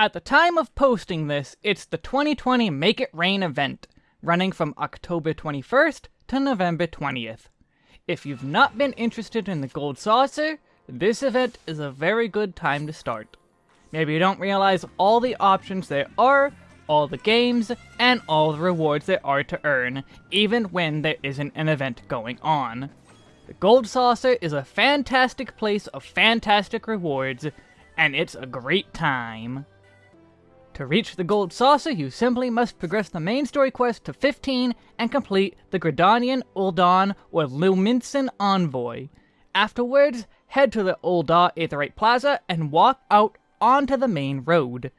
At the time of posting this, it's the 2020 Make It Rain event, running from October 21st to November 20th. If you've not been interested in the Gold Saucer, this event is a very good time to start. Maybe you don't realize all the options there are, all the games, and all the rewards there are to earn, even when there isn't an event going on. The Gold Saucer is a fantastic place of fantastic rewards, and it's a great time. To reach the Gold Saucer, you simply must progress the main story quest to 15 and complete the Gridanian, Ul'dahn, or Lominsan Envoy. Afterwards, head to the Ul'dah Aetheryte Plaza and walk out onto the main road.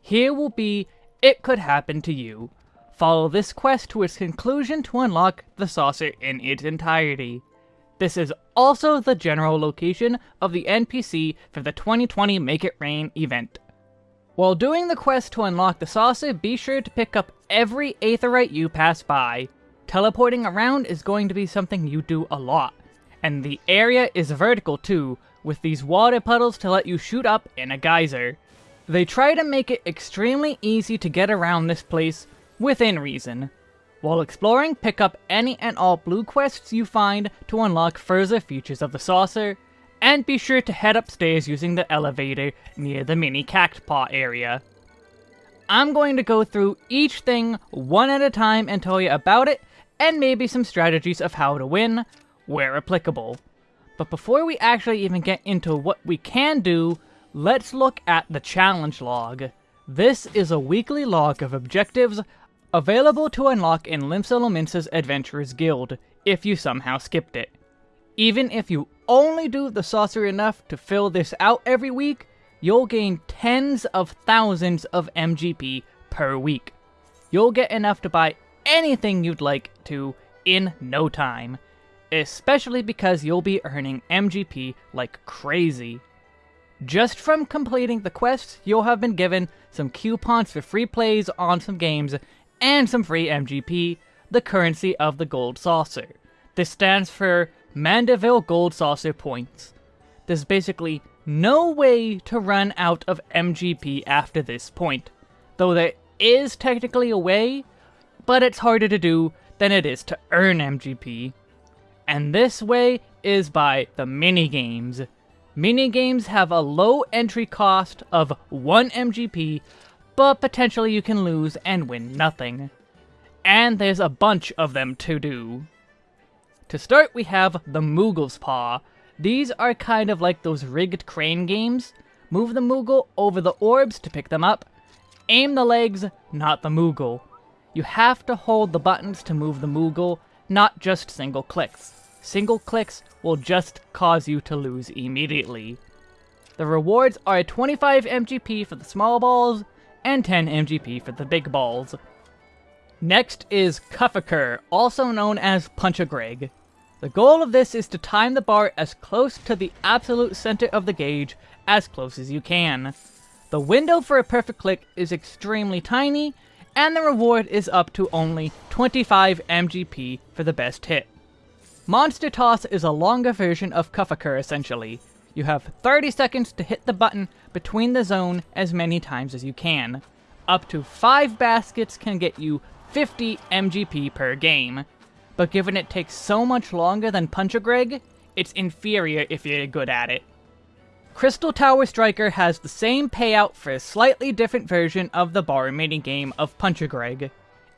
Here will be It Could Happen to You. Follow this quest to its conclusion to unlock the saucer in its entirety. This is also the general location of the NPC for the 2020 Make It Rain event. While doing the quest to unlock the saucer, be sure to pick up every Aetheryte you pass by. Teleporting around is going to be something you do a lot, and the area is vertical too, with these water puddles to let you shoot up in a geyser. They try to make it extremely easy to get around this place, within reason. While exploring, pick up any and all blue quests you find to unlock further features of the saucer, and be sure to head upstairs using the elevator near the mini cactpot area. I'm going to go through each thing one at a time and tell you about it, and maybe some strategies of how to win, where applicable. But before we actually even get into what we can do, let's look at the challenge log. This is a weekly log of objectives available to unlock in Limsa Lominsa's Adventurers Guild, if you somehow skipped it. Even if you only do the saucer enough to fill this out every week, you'll gain tens of thousands of MGP per week. You'll get enough to buy anything you'd like to in no time, especially because you'll be earning MGP like crazy. Just from completing the quests, you'll have been given some coupons for free plays on some games and some free MGP, the currency of the Gold Saucer. This stands for Manderville Gold Saucer points. There's basically no way to run out of MGP after this point, though there is technically a way, but it's harder to do than it is to earn MGP. And this way is by the minigames. Minigames have a low entry cost of 1 MGP, but potentially you can lose and win nothing. And there's a bunch of them to do. To start, we have the Moogle's Paw. These are kind of like those rigged crane games. Move the Moogle over the orbs to pick them up. Aim the legs, not the Moogle. You have to hold the buttons to move the Moogle, not just single clicks. Single clicks will just cause you to lose immediately. The rewards are 25 MGP for the small balls, and 10 MGP for the big balls. Next is Cuff-a-Cur, also known as Punch-a-Greg. The goal of this is to time the bar as close to the absolute center of the gauge as close as you can. The window for a perfect click is extremely tiny, and the reward is up to only 25 MGP for the best hit. Monster Toss is a longer version of Cuff-a-Cur essentially. You have 30 seconds to hit the button between the zone as many times as you can. Up to 5 baskets can get you 50 MGP per game. But given it takes so much longer than Punch-a-Greg, it's inferior if you're good at it. Crystal Tower Striker has the same payout for a slightly different version of the bar minigame of Punch-a-Greg.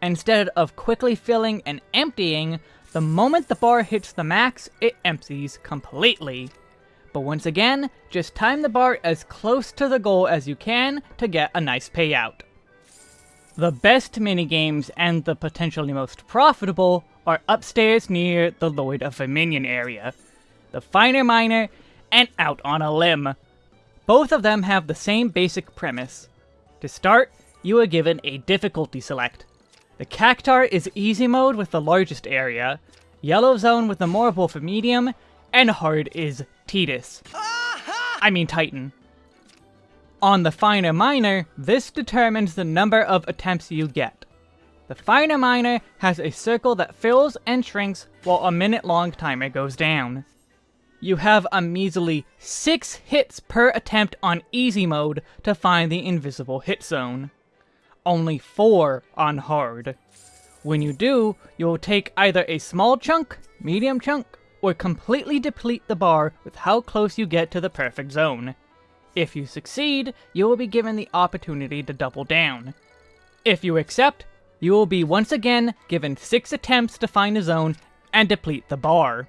Instead of quickly filling and emptying, the moment the bar hits the max, it empties completely. But once again, just time the bar as close to the goal as you can to get a nice payout. The best minigames and the potentially most profitable are upstairs near the Lord of Verminion area, the Finer Miner, and Out on a Limb. Both of them have the same basic premise. To start, you are given a difficulty select. The Cactuar is easy mode with the largest area, Yellow Zone with the Morbol for medium, and Hard is Titus. I mean Titan. On the Finer Miner, this determines the number of attempts you get. The Finer Miner has a circle that fills and shrinks while a minute long timer goes down. you have a measly 6 hits per attempt on easy mode to find the invisible hit zone. Only 4 on hard. When you do, you'll take either a small chunk, medium chunk, or completely deplete the bar with how close you get to the perfect zone. If you succeed, you will be given the opportunity to double down. If you accept, you will be once again given 6 attempts to find a zone and deplete the bar.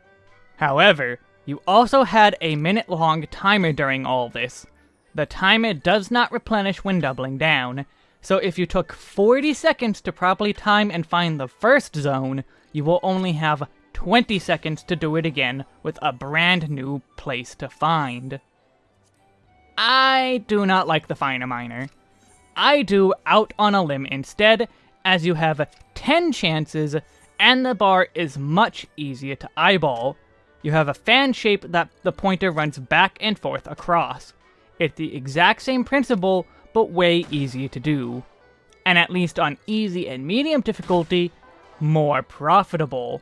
However, you also had a minute long timer during all this. The timer does not replenish when doubling down, so if you took 40 seconds to properly time and find the first zone, you will only have 20 seconds to do it again with a brand new place to find. I do not like the Find a Miner. I do Out on a Limb instead, as you have 10 chances and the bar is much easier to eyeball. You have a fan shape that the pointer runs back and forth across. It's the exact same principle, but way easier to do. And at least on easy and medium difficulty, more profitable.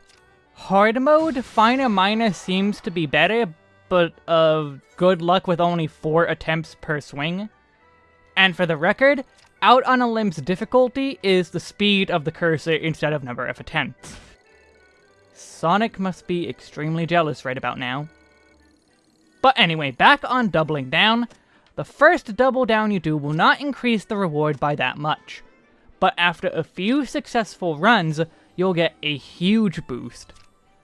Hard mode, Find a Miner seems to be better, but uh, good luck with only 4 attempts per swing. And for the record, out on a limb's difficulty is the speed of the cursor instead of number of attempts. Sonic must be extremely jealous right about now. But anyway, back on doubling down, the first double down you do will not increase the reward by that much. But after a few successful runs, you'll get a huge boost.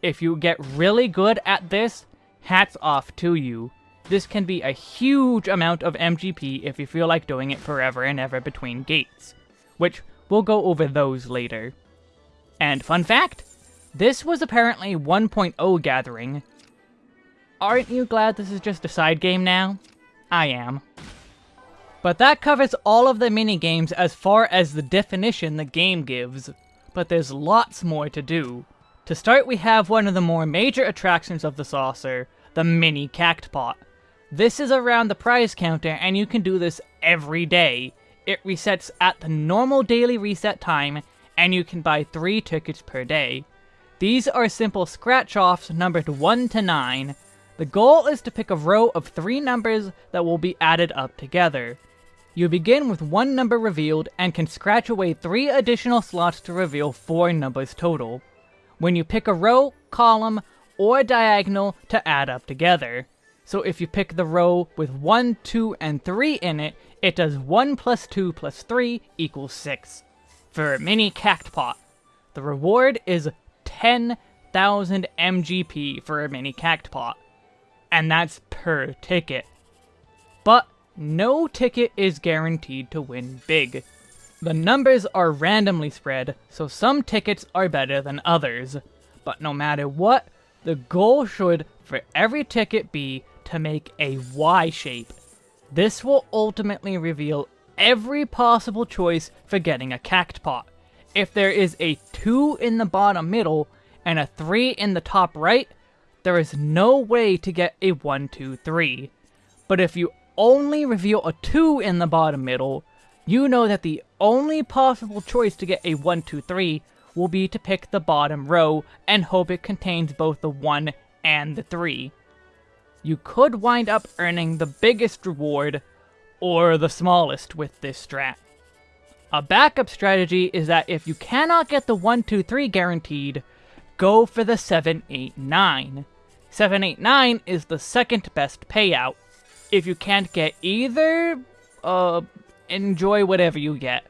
If you get really good at this, hats off to you. This can be a huge amount of MGP if you feel like doing it forever and ever between gates, which we'll go over those later. And fun fact, this was apparently 1.0 gathering. Aren't you glad this is just a side game now? I am. But that covers all of the mini-games as far as the definition the game gives. But there's lots more to do. To start, we have one of the more major attractions of the saucer, the mini Cactpot. This is around the prize counter, and you can do this every day. It resets at the normal daily reset time, and you can buy 3 tickets per day. These are simple scratch-offs numbered 1 to 9. The goal is to pick a row of 3 numbers that will be added up together. You begin with one number revealed, and can scratch away 3 additional slots to reveal 4 numbers total. When you pick a row, column, or diagonal to add up together. So if you pick the row with 1, 2, and 3 in it, it does 1 plus 2 plus 3 equals 6. For a mini Cactpot, the reward is 10,000 MGP for a mini Cactpot. And that's per ticket. But no ticket is guaranteed to win big. The numbers are randomly spread, so some tickets are better than others. But no matter what, the goal should, for every ticket, be to make a Y shape. This will ultimately reveal every possible choice for getting a cactpot. If there is a 2 in the bottom middle and a 3 in the top right, there is no way to get a 1, 2, 3. But if you only reveal a 2 in the bottom middle, you know that the only possible choice to get a 1, 2, 3 will be to pick the bottom row and hope it contains both the 1 and the 3 you could wind up earning the biggest reward or the smallest with this strat. A backup strategy is that if you cannot get the 1, 2, 3 guaranteed, go for the 7, 8, 9. 7, 8, 9 is the second best payout. If you can't get either, uh, enjoy whatever you get.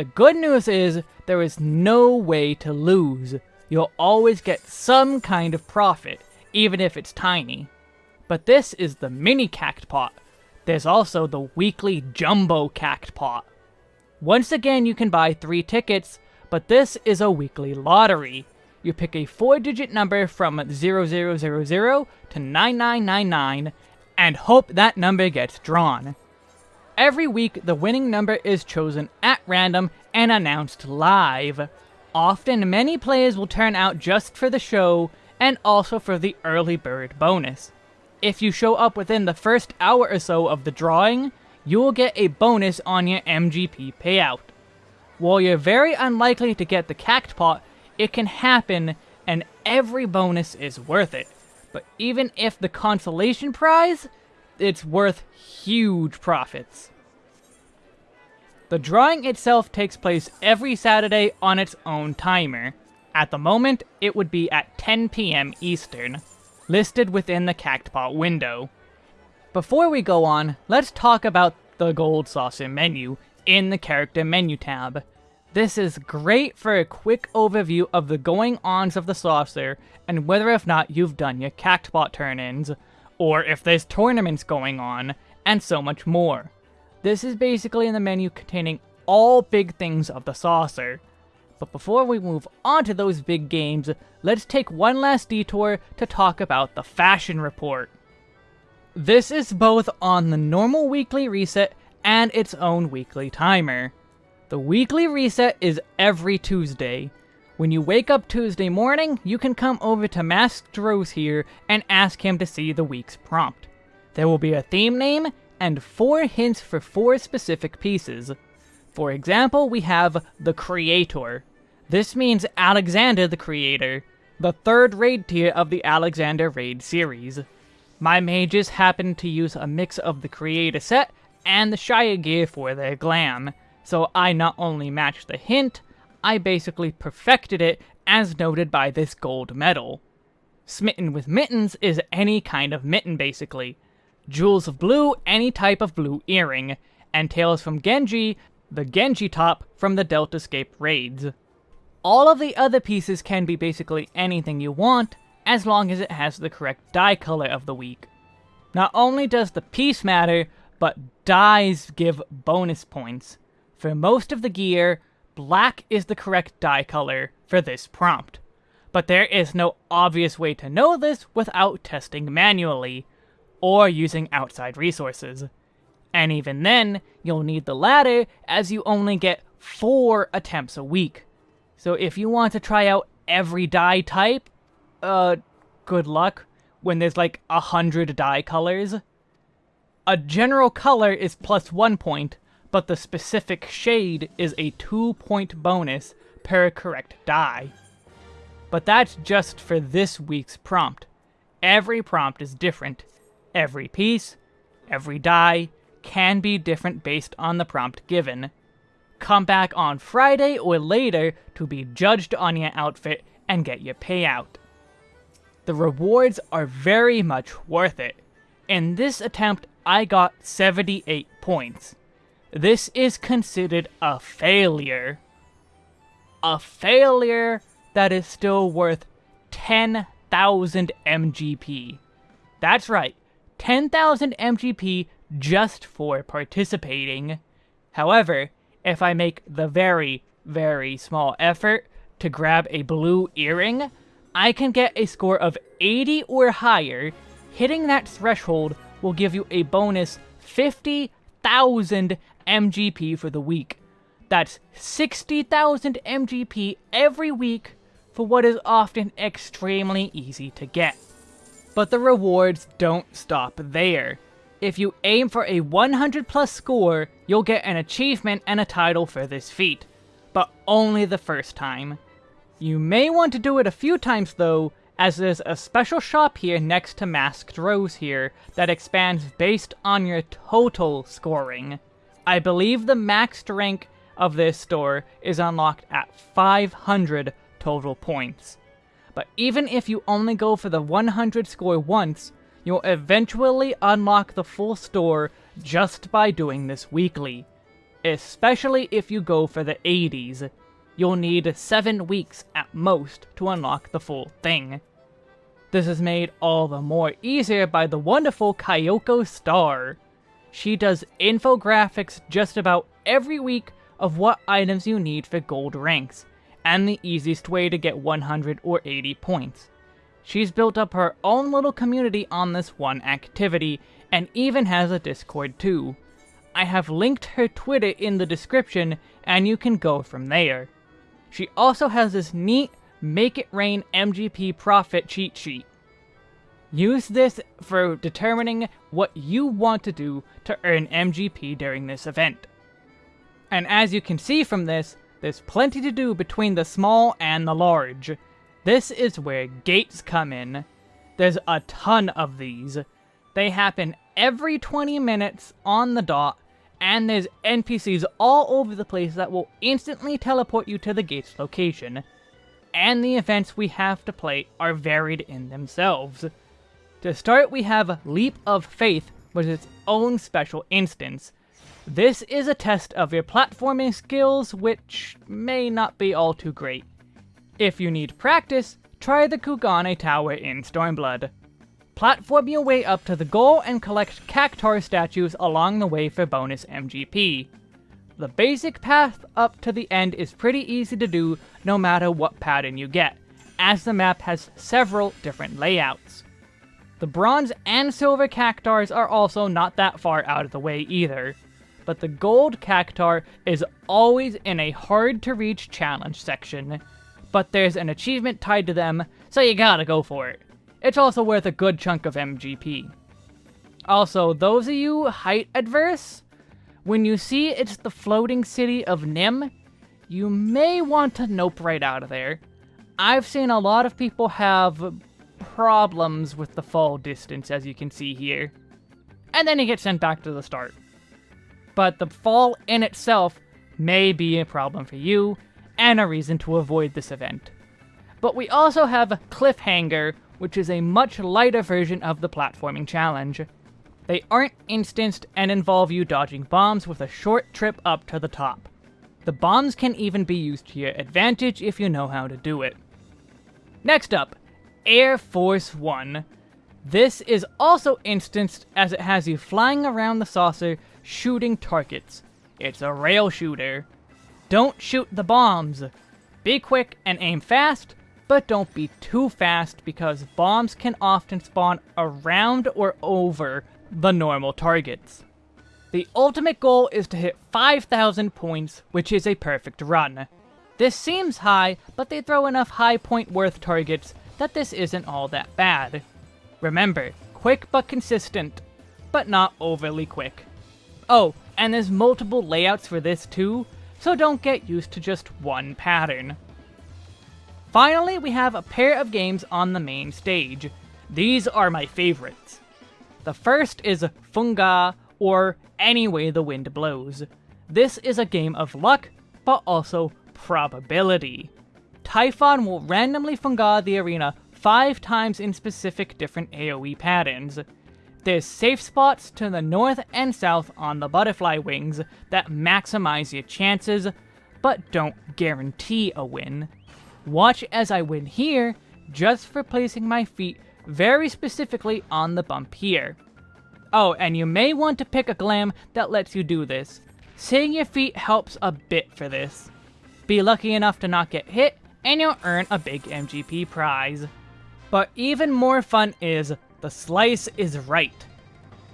The good news is, there is no way to lose. You'll always get some kind of profit, even if it's tiny. But this is the mini Cactpot. There's also the weekly Jumbo Cactpot. Once again, you can buy three tickets, but this is a weekly lottery. You pick a four-digit number from 0000 to 9999 and hope that number gets drawn. Every week, the winning number is chosen at random and announced live. Often, many players will turn out just for the show and also for the early bird bonus. If you show up within the first hour or so of the drawing, you will get a bonus on your MGP payout. While you're very unlikely to get the Cactpot, it can happen and every bonus is worth it. But even if the consolation prize, it's worth huge profits. The drawing itself takes place every Saturday on its own timer. At the moment, it would be at 10 p.m. Eastern, listed within the Cactpot window. Before we go on, let's talk about the Gold Saucer menu in the Character Menu tab. This is great for a quick overview of the going-ons of the saucer and whether or not you've done your Cactpot turn-ins, or if there's tournaments going on, and so much more. This is basically in the menu containing all big things of the saucer. But before we move on to those big games, let's take one last detour to talk about the Fashion Report. This is both on the normal weekly reset and its own weekly timer. The weekly reset is every Tuesday. When you wake up Tuesday morning, you can come over to Masked Rose here and ask him to see the week's prompt. There will be a theme name and four hints for four specific pieces. For example, we have the Creator. This means Alexander the Creator, the third raid tier of the Alexander raid series. My mages happen to use a mix of the Creator set and the Shire gear for their glam, so I not only matched the hint, I basically perfected it as noted by this gold medal. Smitten with Mittens is any kind of mitten basically. Jewels of Blue, any type of blue earring, and Tales from Genji, the Genji top from the Deltascape raids. All of the other pieces can be basically anything you want, as long as it has the correct dye color of the week. Not only does the piece matter, but dyes give bonus points. For most of the gear, black is the correct dye color for this prompt. But there is no obvious way to know this without testing manually, or using outside resources. And even then, you'll need the latter as you only get 4 attempts a week. So if you want to try out every dye type, uh, good luck when there's like a hundred dye colors. A general color is plus one point, but the specific shade is a two point bonus per correct dye. But that's just for this week's prompt. Every prompt is different. Every piece, every die, can be different based on the prompt given. Come back on Friday or later to be judged on your outfit and get your payout. The rewards are very much worth it. In this attempt, I got 78 points. This is considered a failure. A failure that is still worth 10,000 MGP. That's right, 10,000 MGP just for participating. However, if I make the very, very small effort to grab a blue earring, I can get a score of 80 or higher. Hitting that threshold will give you a bonus 50,000 MGP for the week. That's 60,000 MGP every week for what is often extremely easy to get. But the rewards don't stop there. If you aim for a 100 plus score, you'll get an achievement and a title for this feat, but only the first time. You may want to do it a few times though, as there's a special shop here next to Masked Rose here that expands based on your total scoring. I believe the maxed rank of this store is unlocked at 500 total points. But even if you only go for the 100 score once, you'll eventually unlock the full store just by doing this weekly. Especially if you go for the 80s, you'll need 7 weeks at most to unlock the full thing. This is made all the more easier by the wonderful Kaiyoko Star. She does infographics just about every week of what items you need for gold ranks, and the easiest way to get 100 or 80 points. She's built up her own little community on this one activity, and even has a Discord too. I have linked her Twitter in the description, and you can go from there. She also has this neat Make It Rain MGP profit cheat sheet. Use this for determining what you want to do to earn MGP during this event. And as you can see from this, there's plenty to do between the small and the large. This is where gates come in. There's a ton of these. They happen every 20 minutes on the dot, and there's NPCs all over the place that will instantly teleport you to the gate's location. And the events we have to play are varied in themselves. To start, we have Leap of Faith, which is its own special instance. This is a test of your platforming skills, which may not be all too great. If you need practice, try the Kugane Tower in Stormblood. Platform your way up to the goal and collect Cactuar statues along the way for bonus MGP. The basic path up to the end is pretty easy to do no matter what pattern you get, as the map has several different layouts. The bronze and silver cactuars are also not that far out of the way either, but the gold cactuar is always in a hard to reach challenge section, but there's an achievement tied to them, so you gotta go for it. It's also worth a good chunk of MGP. Also, those of you height adverse, when you see it's the floating city of Nym, you may want to nope right out of there. I've seen a lot of people have problems with the fall distance, as you can see here. And then you get sent back to the start. But the fall in itself may be a problem for you, and a reason to avoid this event. But we also have Cliffhanger, which is a much lighter version of the platforming challenge. They aren't instanced and involve you dodging bombs with a short trip up to the top. The bombs can even be used to your advantage if you know how to do it. Next up, Air Force One. This is also instanced as it has you flying around the saucer shooting targets. It's a rail shooter. Don't shoot the bombs. Be quick and aim fast, but don't be too fast because bombs can often spawn around or over the normal targets. The ultimate goal is to hit 5,000 points, which is a perfect run. This seems high, but they throw enough high point worth targets that this isn't all that bad. Remember, quick but consistent, but not overly quick. Oh, and there's multiple layouts for this too, so don't get used to just one pattern. Finally, we have a pair of games on the main stage. These are my favorites. The first is Funga, or Any Way the Wind Blows. This is a game of luck, but also probability. Typhon will randomly funga the arena five times in specific different AoE patterns. There's safe spots to the north and south on the butterfly wings that maximize your chances, but don't guarantee a win. Watch as I win here, just for placing my feet very specifically on the bump here. Oh, and you may want to pick a glam that lets you do this. Seeing your feet helps a bit for this. Be lucky enough to not get hit, and you'll earn a big MGP prize. But even more fun is the slice is right.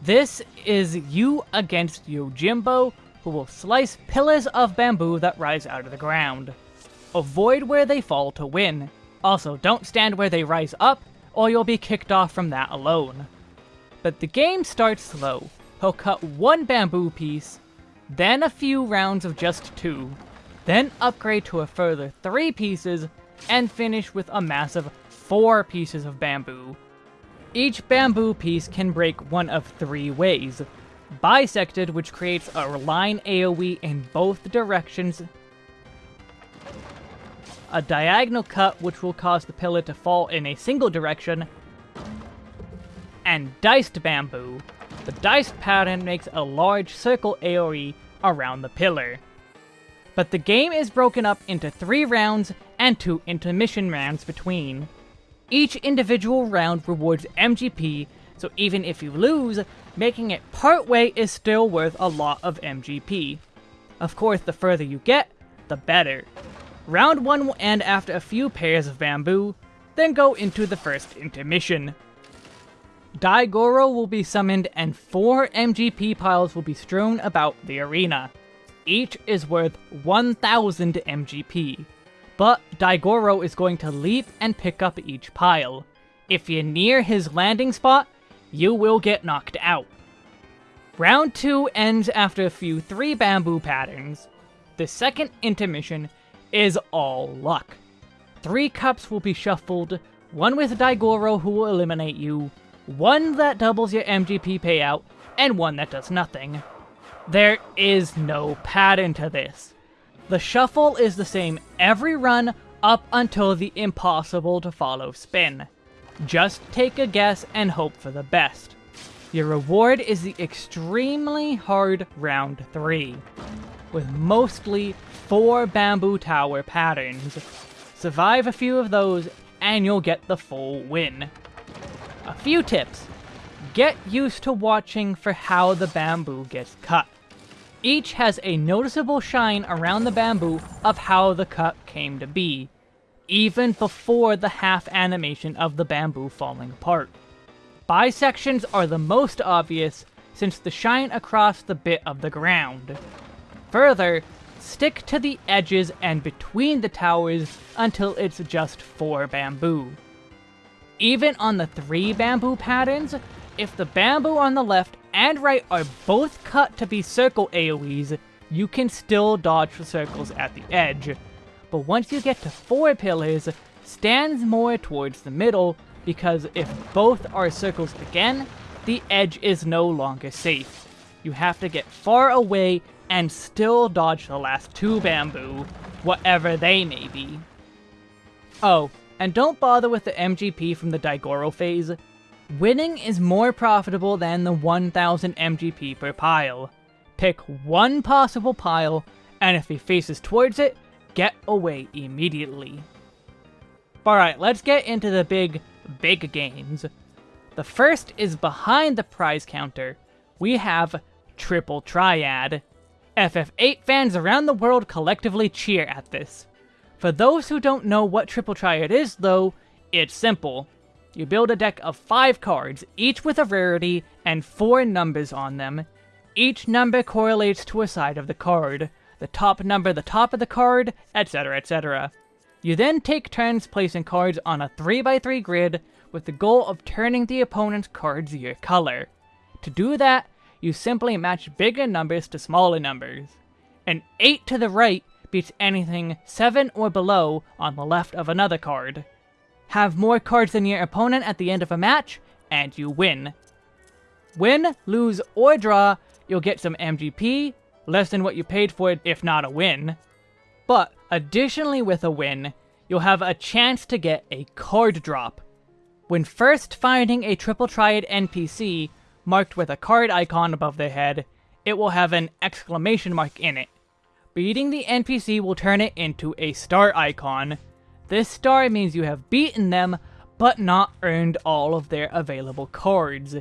This is you against Yojimbo, who will slice pillars of bamboo that rise out of the ground. Avoid where they fall to win. Also, don't stand where they rise up, or you'll be kicked off from that alone. But the game starts slow. He'll cut one bamboo piece, then a few rounds of just two, then upgrade to a further 3 pieces, and finish with a massive 4 pieces of bamboo. Each bamboo piece can break one of three ways. Bisected, which creates a line AoE in both directions. A diagonal cut, which will cause the pillar to fall in a single direction. And diced bamboo. The diced pattern makes a large circle AoE around the pillar but the game is broken up into three rounds and two intermission rounds between. Each individual round rewards MGP, so even if you lose, making it partway is still worth a lot of MGP. Of course, the further you get, the better. Round 1 will end after a few pairs of bamboo, then go into the first intermission. Daigoro will be summoned and 4 MGP piles will be strewn about the arena. Each is worth 1000 MGP. But Daigoro is going to leap and pick up each pile. If you're near his landing spot, you will get knocked out. Round 2 ends after a few 3 bamboo patterns. The second intermission is all luck. Three cups will be shuffled, one with Daigoro who will eliminate you, one that doubles your MGP payout, and one that does nothing. There is no pattern to this. The shuffle is the same every run up until the impossible to follow spin. Just take a guess and hope for the best. Your reward is the extremely hard round 3, with mostly 4 bamboo tower patterns. Survive a few of those and you'll get the full win. A few tips. Get used to watching for how the bamboo gets cut. Each has a noticeable shine around the bamboo of how the cut came to be, even before the half animation of the bamboo falling apart. Bisections are the most obvious, since the shine across the bit of the ground. Further, stick to the edges and between the towers until it's just four bamboo. Even on the three bamboo patterns, if the bamboo on the left and right are both cut to be circle AoEs, you can still dodge the circles at the edge. But once you get to four pillars, stands more towards the middle, because if both are circles again, the edge is no longer safe. You have to get far away and still dodge the last two bamboo, whatever they may be. Oh, and don't bother with the MGP from the Daigoro phase. Winning is more profitable than the 1000 MGP per pile. Pick one possible pile, and if he faces towards it, get away immediately. Alright, let's get into the big, big games. The first is behind the prize counter. We have Triple Triad. FF8 fans around the world collectively cheer at this. For those who don't know what Triple Triad is, though, it's simple. You build a deck of 5 cards, each with a rarity and 4 numbers on them. Each number correlates to a side of the card, the top number the top of the card, etc, etc. You then take turns placing cards on a 3x3 grid with the goal of turning the opponent's cards your color. To do that, you simply match bigger numbers to smaller numbers. An 8 to the right beats anything 7 or below on the left of another card. Have more cards than your opponent at the end of a match, and you win. Win, lose, or draw, you'll get some MGP, less than what you paid for it if not a win. But, additionally with a win, you'll have a chance to get a card drop. When first finding a Triple Triad NPC, marked with a card icon above their head, it will have an exclamation mark in it. Beating the NPC will turn it into a star icon. This star means you have beaten them, but not earned all of their available cards.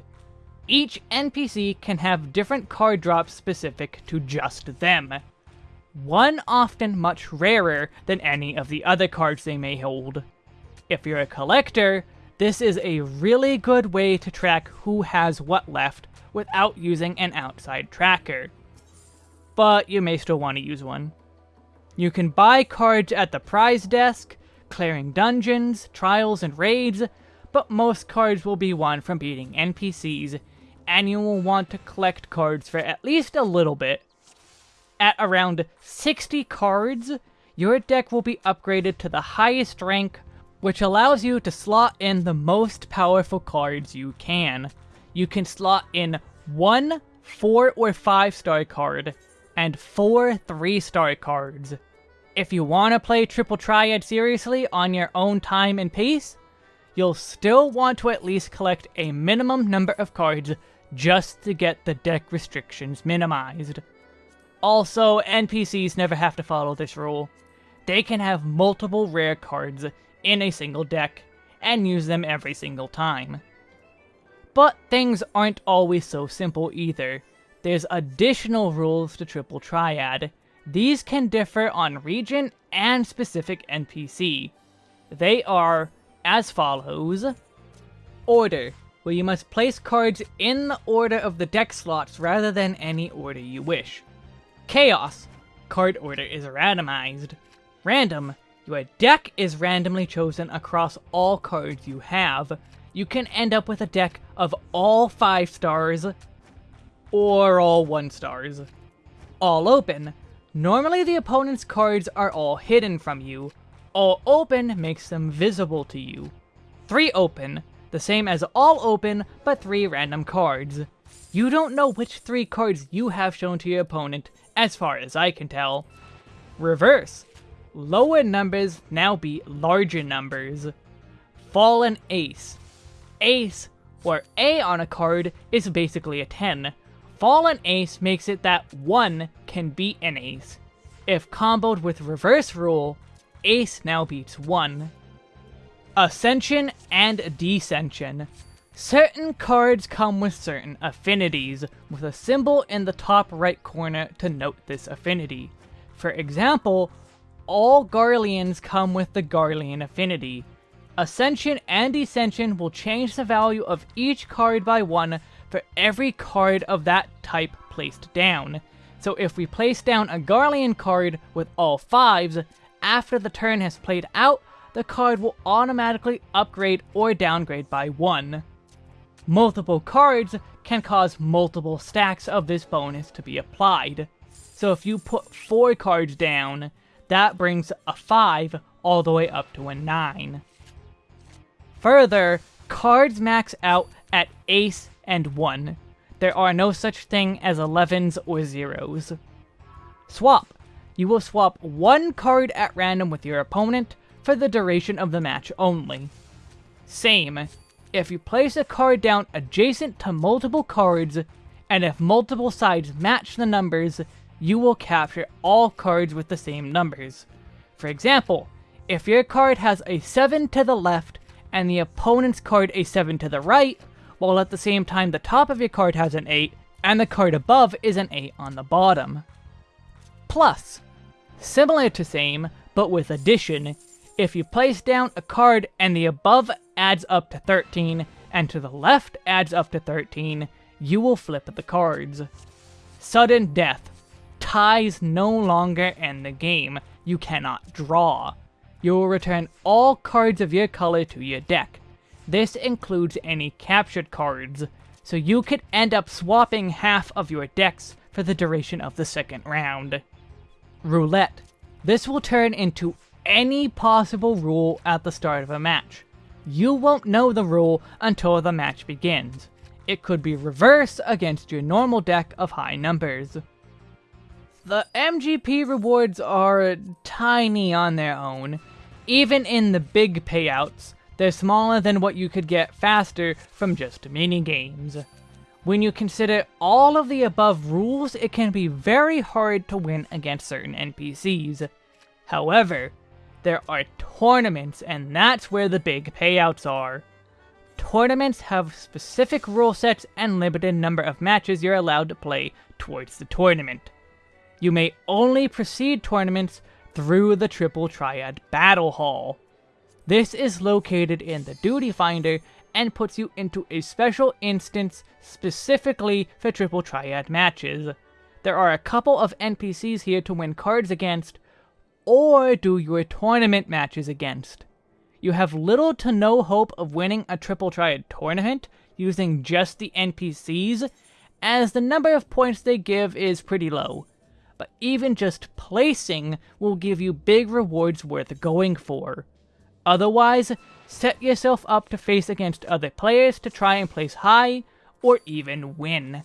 Each NPC can have different card drops specific to just them. One often much rarer than any of the other cards they may hold. If you're a collector, this is a really good way to track who has what left without using an outside tracker. But you may still want to use one. You can buy cards at the prize desk, clearing dungeons, trials, and raids, but most cards will be won from beating NPCs, and you will want to collect cards for at least a little bit. At around 60 cards, your deck will be upgraded to the highest rank which allows you to slot in the most powerful cards you can. You can slot in one 4 or 5 star card, and 4 3 star cards. If you want to play Triple Triad seriously on your own time and pace, you'll still want to at least collect a minimum number of cards just to get the deck restrictions minimized. Also, NPCs never have to follow this rule. They can have multiple rare cards in a single deck, and use them every single time. But things aren't always so simple either. There's additional rules to Triple Triad. These can differ on region and specific NPC. They are as follows. Order, where you must place cards in the order of the deck slots rather than any order you wish. Chaos, card order is randomized. Random, your deck is randomly chosen across all cards you have. You can end up with a deck of all 5 stars, or all 1 stars. All open. Normally the opponent's cards are all hidden from you. All open makes them visible to you. 3 open, the same as all open, but 3 random cards. You don't know which 3 cards you have shown to your opponent, as far as I can tell. Reverse. Lower numbers now be larger numbers. Fallen Ace. Ace, or A on a card, is basically a 10. Fallen Ace makes it that 1 can beat an Ace. If comboed with Reverse Rule, Ace now beats 1. Ascension and Descension. Certain cards come with certain affinities, with a symbol in the top right corner to note this affinity. For example, all Garleans come with the Garlean affinity. Ascension and Descension will change the value of each card by 1 for every card of that type placed down. So if we place down a Garlean card with all 5s, after the turn has played out, the card will automatically upgrade or downgrade by 1. Multiple cards can cause multiple stacks of this bonus to be applied. So if you put 4 cards down, that brings a 5 all the way up to a 9. Further, cards max out at ace and 1. There are no such thing as 11s or 0s. Swap. You will swap one card at random with your opponent, for the duration of the match only. Same, if you place a card down adjacent to multiple cards, and if multiple sides match the numbers, you will capture all cards with the same numbers. For example, if your card has a 7 to the left, and the opponent's card a 7 to the right, while at the same time the top of your card has an 8, and the card above is an 8 on the bottom. Plus, similar to same, but with addition, if you place down a card and the above adds up to 13, and to the left adds up to 13, you will flip the cards. Sudden Death. Ties no longer end the game. You cannot draw. You will return all cards of your color to your deck. This includes any captured cards, so you could end up swapping half of your decks for the duration of the second round. Roulette. This will turn into any possible rule at the start of a match. You won't know the rule until the match begins. It could be reversed against your normal deck of high numbers. The MGP rewards are tiny on their own. Even in the big payouts, they're smaller than what you could get faster from just mini games. When you consider all of the above rules, it can be very hard to win against certain NPCs. However, there are tournaments, and that's where the big payouts are. Tournaments have specific rule sets and limited number of matches you're allowed to play towards the tournament. You may only proceed tournaments through the Triple Triad Battle Hall. This is located in the Duty Finder and puts you into a special instance specifically for Triple Triad matches. There are a couple of NPCs here to win cards against, or do your tournament matches against. You have little to no hope of winning a Triple Triad tournament using just the NPCs, as the number of points they give is pretty low. But even just placing will give you big rewards worth going for. Otherwise, set yourself up to face against other players to try and place high, or even win.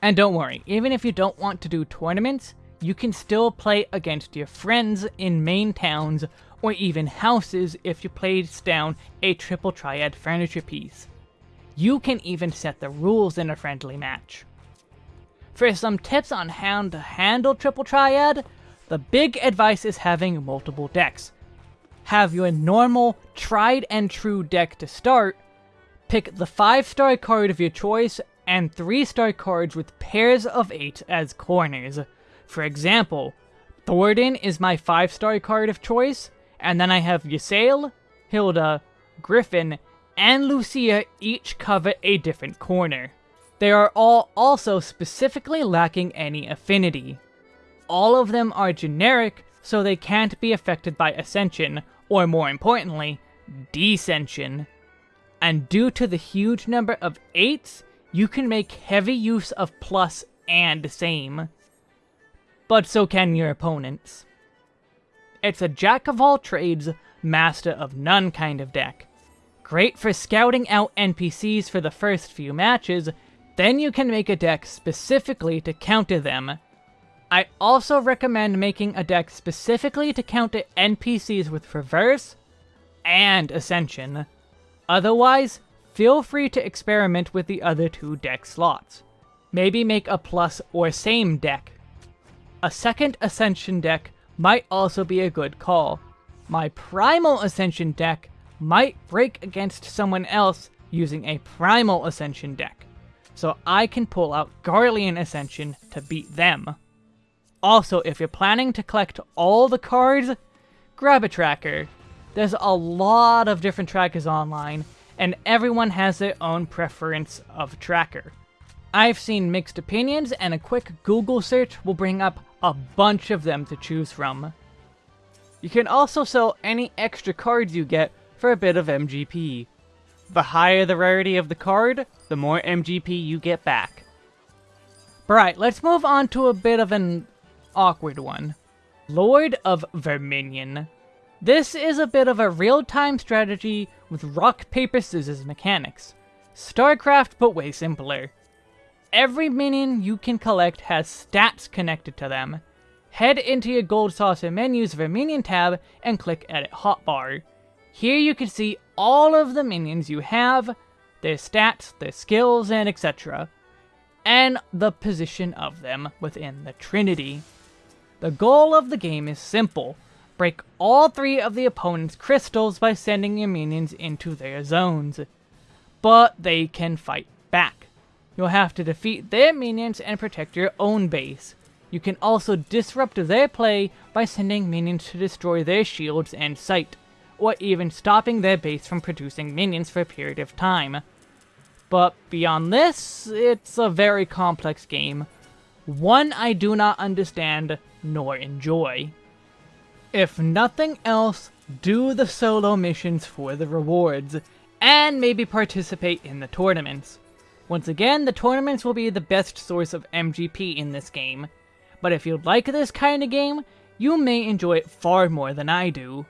And don't worry, even if you don't want to do tournaments, you can still play against your friends in main towns or even houses if you place down a triple triad furniture piece. You can even set the rules in a friendly match. For some tips on how to handle triple triad, the big advice is having multiple decks. Have your normal, tried and true deck to start, pick the 5 star card of your choice and 3 star cards with pairs of 8 as corners. For example, Thoradin is my 5-star card of choice, and then I have Ysayle, Hilda, Griffin, and Lucia each cover a different corner. They are all also specifically lacking any affinity. All of them are generic, so they can't be affected by Ascension, or more importantly, Descension. And due to the huge number of 8s, you can make heavy use of plus and same but so can your opponents. It's a jack of all trades, master of none kind of deck. great for scouting out NPCs for the first few matches, then you can make a deck specifically to counter them. I also recommend making a deck specifically to count counter NPCs with Reverse and Ascension. Otherwise, feel free to experiment with the other two deck slots. Maybe make a plus or same deck. A second Ascension deck might also be a good call. My Primal Ascension deck might break against someone else using a Primal Ascension deck, so I can pull out Garlean Ascension to beat them. Also, if you're planning to collect all the cards, grab a tracker. There's a lot of different trackers online, and everyone has their own preference of tracker. I've seen mixed opinions, and a quick Google search will bring up a bunch of them to choose from. You can also sell any extra cards you get for a bit of MGP. The higher the rarity of the card, the more MGP you get back. Alright, let's move on to a bit of an awkward one. Lord of Verminion. This is a bit of a real-time strategy with rock, paper, scissors mechanics. StarCraft, but way simpler. Every minion you can collect has stats connected to them. Head into your Gold Saucer menu's Verminion tab and click Edit Hotbar. Here you can see all of the minions you have, their stats, their skills, and etc. And the position of them within the Trinity. The goal of the game is simple. Break all three of the opponent's crystals by sending your minions into their zones. But they can fight back. You'll have to defeat their minions and protect your own base. You can also disrupt their play by sending minions to destroy their shields and sight, or even stopping their base from producing minions for a period of time. But beyond this, it's a very complex game. One I do not understand nor enjoy. If nothing else, do the solo missions for the rewards, and maybe participate in the tournaments. Once again, the tournaments will be the best source of MGP in this game, but if you like this kind of game, you may enjoy it far more than I do.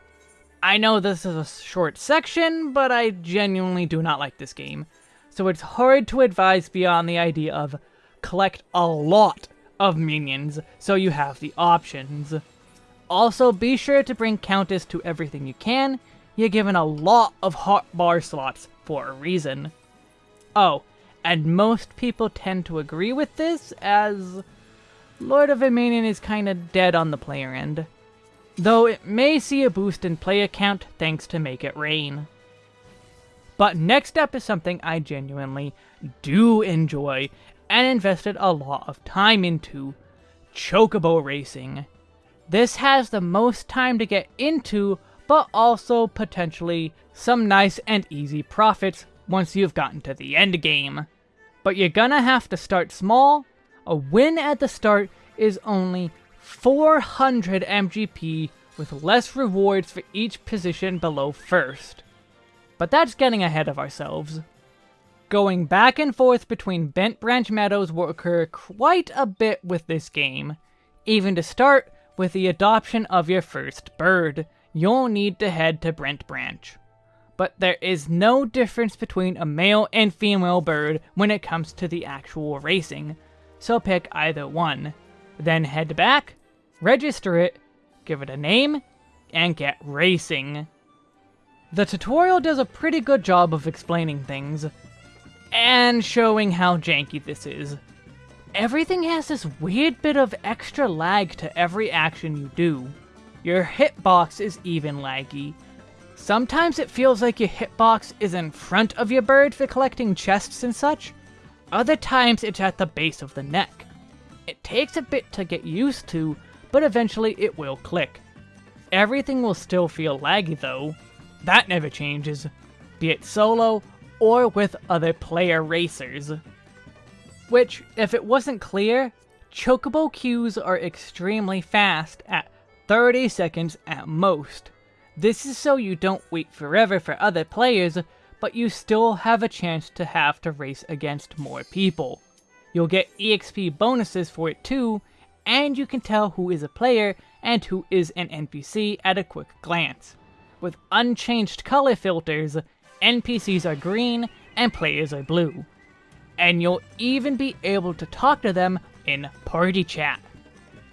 I know this is a short section, but I genuinely do not like this game, so it's hard to advise beyond the idea of collect a lot of minions, so you have the options. Also, be sure to bring Countess to everything you can, you're given a lot of hot bar slots for a reason. Oh, and most people tend to agree with this, as Lord of Verminion is kinda dead on the player end. Though it may see a boost in player count thanks to Make It Rain. But next up is something I genuinely do enjoy, and invested a lot of time into, Chocobo Racing. This has the most time to get into, but also potentially some nice and easy profits once you've gotten to the end game. But you're gonna have to start small. A win at the start is only 400 MGP with less rewards for each position below first. But that's getting ahead of ourselves. Going back and forth between Bent Branch Meadows will occur quite a bit with this game. Even to start, with the adoption of your first bird, you'll need to head to Bent Branch. But there is no difference between a male and female bird when it comes to the actual racing, so pick either one. Then head back, register it, give it a name, and get racing. The tutorial does a pretty good job of explaining things, and showing how janky this is. Everything has this weird bit of extra lag to every action you do. Your hitbox is even laggy. Sometimes it feels like your hitbox is in front of your bird for collecting chests and such. Other times it's at the base of the neck. It takes a bit to get used to, but eventually it will click. Everything will still feel laggy though. That never changes, be it solo or with other player racers. Which, if it wasn't clear, Chocobo queues are extremely fast at 30 seconds at most. This is so you don't wait forever for other players, but you still have a chance to have to race against more people. You'll get EXP bonuses for it too, and you can tell who is a player and who is an NPC at a quick glance. With unchanged color filters, NPCs are green and players are blue. And you'll even be able to talk to them in party chat.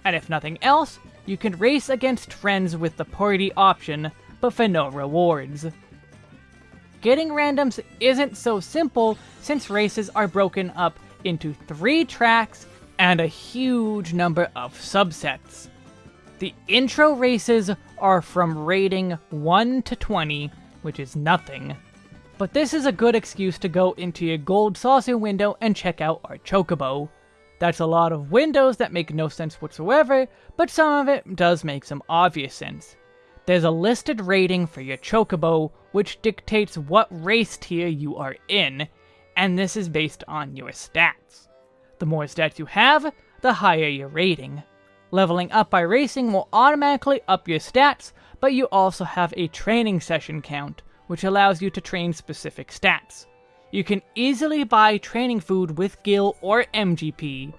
And if nothing else, you can race against friends with the party option, but for no rewards. Getting randoms isn't so simple since races are broken up into three tracks and a huge number of subsets. The intro races are from rating 1 to 20, which is nothing. But this is a good excuse to go into your gold saucer window and check out our chocobo. That's a lot of windows that make no sense whatsoever, but some of it does make some obvious sense. There's a listed rating for your chocobo, which dictates what race tier you are in, and this is based on your stats. The more stats you have, the higher your rating. Leveling up by racing will automatically up your stats, but you also have a training session count, which allows you to train specific stats. You can easily buy training food with Gil or MGP.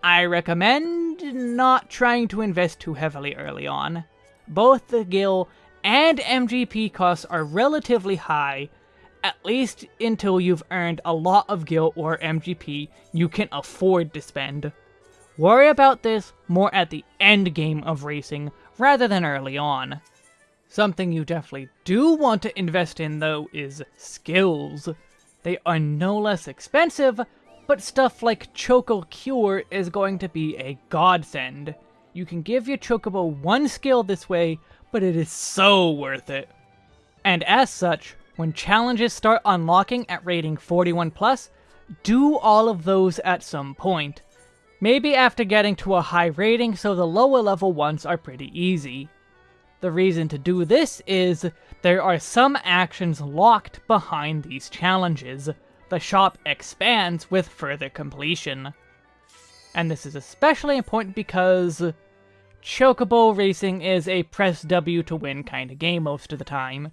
I recommend not trying to invest too heavily early on. Both the Gil and MGP costs are relatively high, at least until you've earned a lot of Gil or MGP you can afford to spend. Worry about this more at the end game of racing rather than early on. Something you definitely do want to invest in though is skills. They are no less expensive, but stuff like Choco Cure is going to be a godsend. You can give your Chocobo one skill this way, but it is so worth it. And as such, when challenges start unlocking at rating 41+, plus, do all of those at some point. Maybe after getting to a high rating so the lower level ones are pretty easy. The reason to do this is, there are some actions locked behind these challenges. The shop expands with further completion. And this is especially important because Chocobo Racing is a press W to win kind of game most of the time.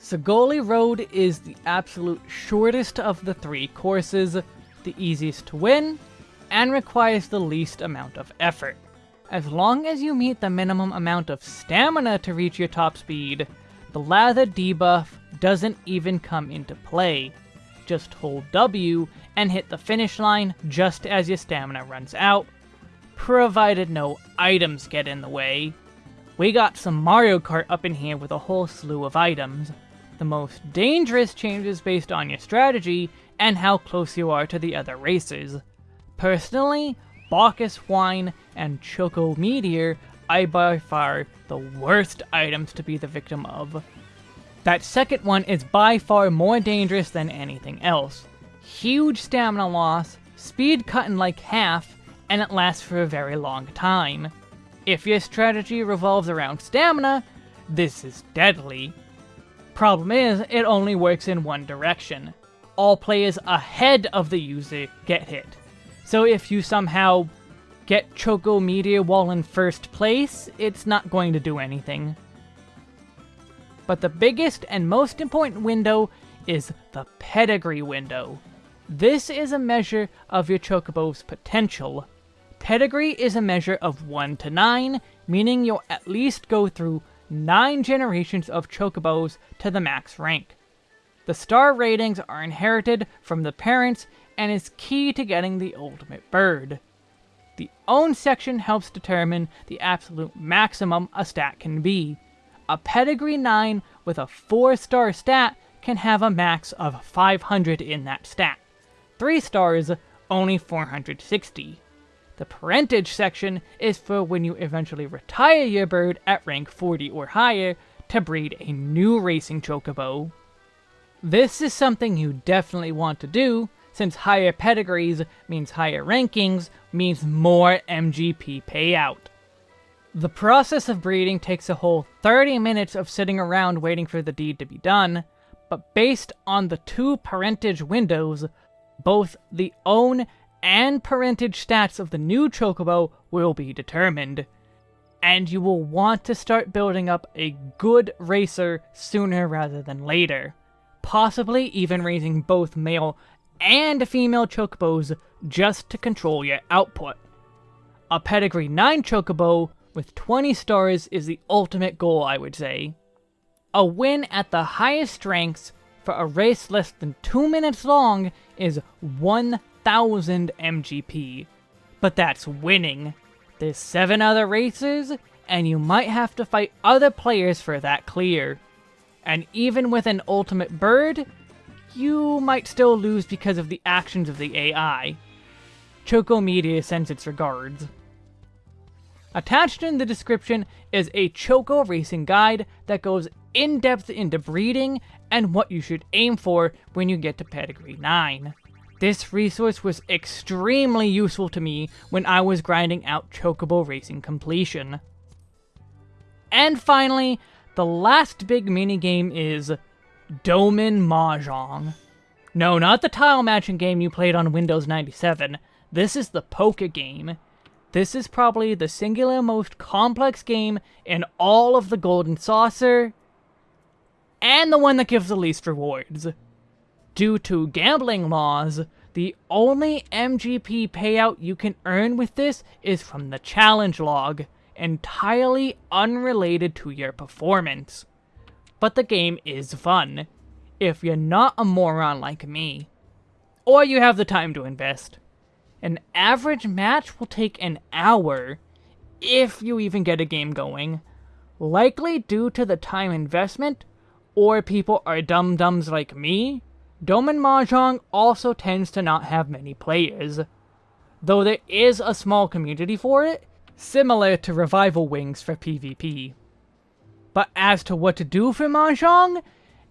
Sagoli Road is the absolute shortest of the three courses, the easiest to win, and requires the least amount of effort. As long as you meet the minimum amount of stamina to reach your top speed, the lather debuff doesn't even come into play. Just hold W and hit the finish line just as your stamina runs out, provided no items get in the way. We got some Mario Kart up in here with a whole slew of items. The most dangerous changes based on your strategy and how close you are to the other racers. Personally, Bacchus Wine and Choco Meteor are by far the worst items to be the victim of. That second one is by far more dangerous than anything else. Huge stamina loss, speed cut in like half, and it lasts for a very long time. If your strategy revolves around stamina, this is deadly. Problem is, it only works in one direction. All players ahead of the user get hit. So if you somehow get Choco Meteor while in first place, it's not going to do anything. But the biggest and most important window is the Pedigree window. This is a measure of your Chocobo's potential. Pedigree is a measure of 1 to 9, meaning you'll at least go through 9 generations of Chocobos to the max rank. The star ratings are inherited from the parents and is key to getting the ultimate bird. The own section helps determine the absolute maximum a stat can be. A pedigree 9 with a 4 star stat can have a max of 500 in that stat. 3 stars, only 460. The parentage section is for when you eventually retire your bird at rank 40 or higher to breed a new racing chocobo. This is something you definitely want to do, since higher pedigrees means higher rankings, means more MGP payout. The process of breeding takes a whole 30 minutes of sitting around waiting for the deed to be done, but based on the two parentage windows, both the own and parentage stats of the new Chocobo will be determined. And you will want to start building up a good racer sooner rather than later, possibly even raising both male and female chocobos just to control your output. A pedigree 9 chocobo with 20 stars is the ultimate goal, I would say. A win at the highest ranks for a race less than 2 minutes long is 1000 MGP. But that's winning. There's 7 other races, and you might have to fight other players for that clear. And even with an ultimate bird, you might still lose because of the actions of the AI. Choco Meteor sends its regards. Attached in the description is a Choco racing guide that goes in depth into breeding and what you should aim for when you get to Pedigree 9. This resource was extremely useful to me when I was grinding out Chocobo Racing completion. And finally, the last big minigame is Doman Mahjong. No, not the tile matching game you played on Windows 97. This is the poker game. This is probably the singular most complex game in all of the Golden Saucer, and the one that gives the least rewards. Due to gambling laws, the only MGP payout you can earn with this is from the challenge log, entirely unrelated to your performance. But the game is fun, if you're not a moron like me. Or you have the time to invest. An average match will take an hour, if you even get a game going. Likely due to the time investment, or people are dum-dums like me, Doman Mahjong also tends to not have many players. Though there is a small community for it, similar to Revival Wings for PvP. But as to what to do for Mahjong,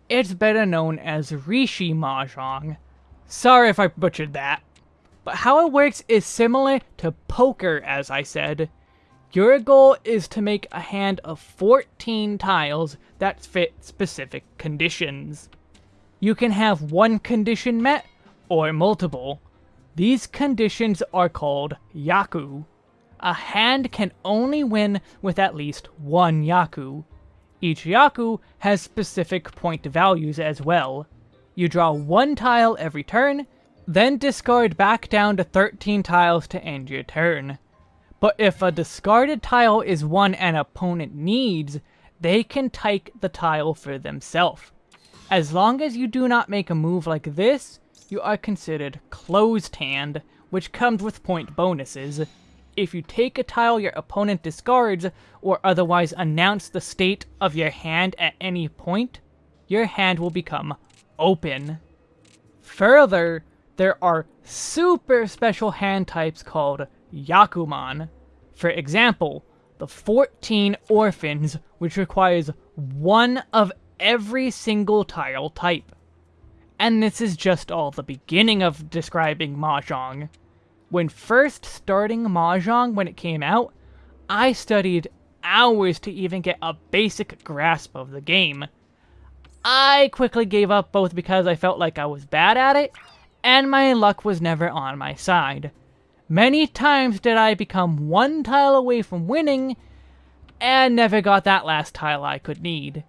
it's better known as Rishi Mahjong. Sorry if I butchered that. But how it works is similar to poker, as I said. Your goal is to make a hand of 14 tiles that fit specific conditions. You can have one condition met, or multiple. These conditions are called Yaku a hand can only win with at least one Yaku. Each Yaku has specific point values as well. You draw one tile every turn, then discard back down to 13 tiles to end your turn. But if a discarded tile is one an opponent needs, they can take the tile for themselves. As long as you do not make a move like this, you are considered closed hand, which comes with point bonuses, if you take a tile your opponent discards, or otherwise announce the state of your hand at any point, your hand will become open. Further, there are super special hand types called Yakuman. For example, the 14 Orphans, which requires one of every single tile type. And this is just all the beginning of describing Mahjong. When first starting Mahjong when it came out, I studied hours to even get a basic grasp of the game. I quickly gave up both because I felt like I was bad at it, and my luck was never on my side. Many times did I become one tile away from winning, and never got that last tile I could need.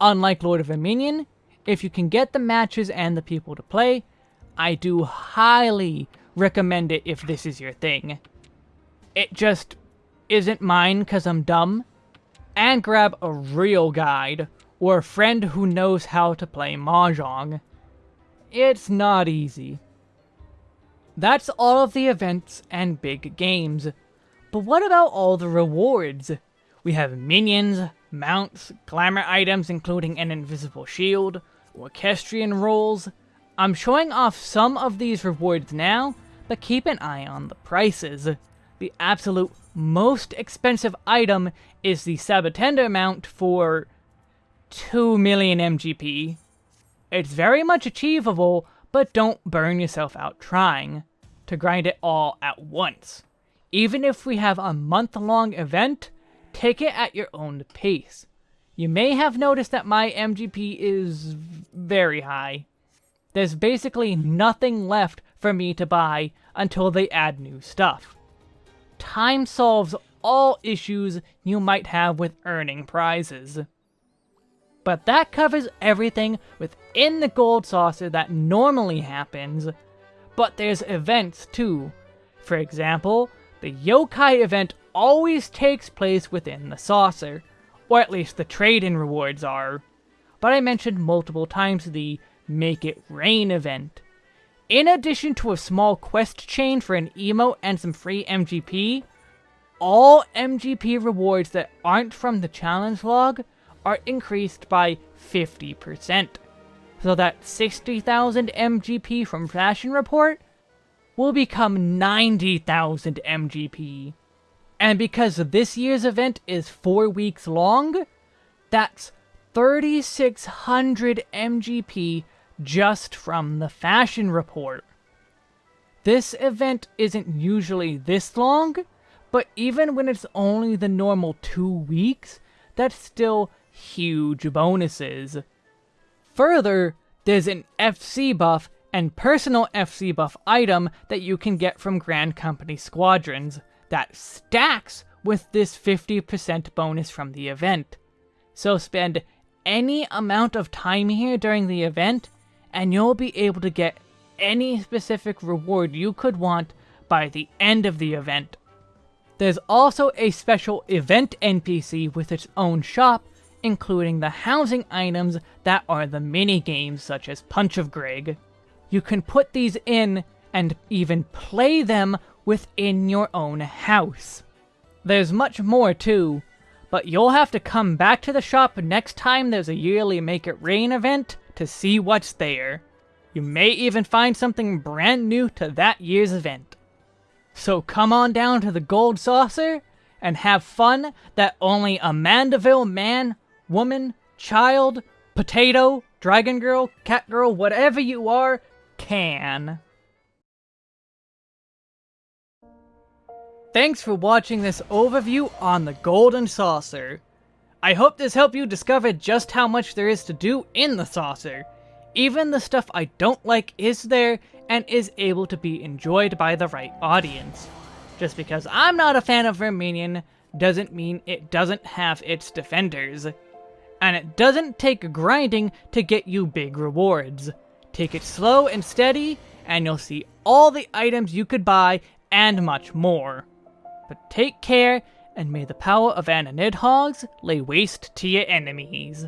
Unlike Lord of Dominion, if you can get the matches and the people to play, I do highly recommend it if this is your thing. It just isn't mine because I'm dumb. And grab a real guide, or a friend who knows how to play Mahjong. It's not easy. That's all of the events and big games. But what about all the rewards? We have minions, mounts, glamour items including an invisible shield, orchestrion rolls. I'm showing off some of these rewards now, but keep an eye on the prices. The absolute most expensive item is the Sabotender mount for 2 million MGP. It's very much achievable, but don't burn yourself out trying to grind it all at once. Even if we have a month-long event, take it at your own pace. You may have noticed that my MGP is very high. There's basically nothing left for me to buy until they add new stuff. Time solves all issues you might have with earning prizes. But that covers everything within the Gold Saucer that normally happens, but there's events too. For example, the Yokai event always takes place within the saucer, or at least the trade-in rewards are. but I mentioned multiple times the Make It Rain event. In addition to a small quest chain for an emote and some free MGP, all MGP rewards that aren't from the challenge log are increased by 50%. So that 60,000 MGP from Fashion Report will become 90,000 MGP. And because this year's event is 4 weeks long, that's 3,600 MGP just from the fashion report. This event isn't usually this long, but even when it's only the normal two weeks, that's still huge bonuses. Further, there's an FC buff and personal FC buff item that you can get from Grand Company Squadrons that stacks with this 50% bonus from the event. So spend any amount of time here during the event and you'll be able to get any specific reward you could want by the end of the event. There's also a special event NPC with its own shop, including the housing items that are the mini-games such as Punch of Greg. You can put these in and even play them within your own house. There's much more too, but you'll have to come back to the shop next time there's a yearly Make It Rain event to see what's there. You may even find something brand new to that year's event. So come on down to the Gold Saucer and have fun that only a Manderville man, woman, child, potato, dragon girl, cat girl, whatever you are, can. Thanks for watching this overview on the Golden Saucer. I hope this helped you discover just how much there is to do in the saucer. Even the stuff I don't like is there, and is able to be enjoyed by the right audience. Just because I'm not a fan of Verminion doesn't mean it doesn't have its defenders. And it doesn't take grinding to get you big rewards. Take it slow and steady, and you'll see all the items you could buy, and much more. But take care, and may the power of Ananidhogs lay waste to your enemies.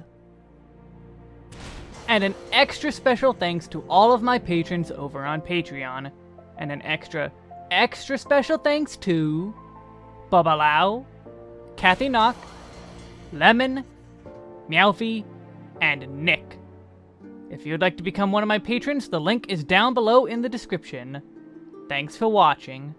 And an extra special thanks to all of my patrons over on Patreon. And an extra, extra special thanks to... Bubba Lau, Kathy Knock, Lemon, Meowfie, and Nick. If you'd like to become one of my patrons, the link is down below in the description. Thanks for watching.